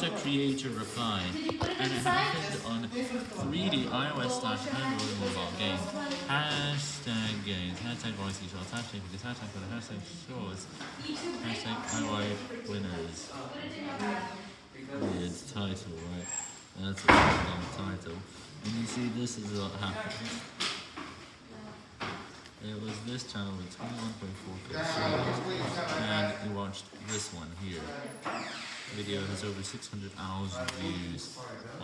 got a creator reply, and it happened on 3D iOS slash Android mobile game. Hashtag games, hashtag voice shots, hashtag because hashtag for the hashtag shows, hashtag IY winners. Weird title, right? That's a long title. And you see, this is what happened. It was this channel with 21.4k and you watched this one here. Video has over 600,000 views. My god, that's a lot.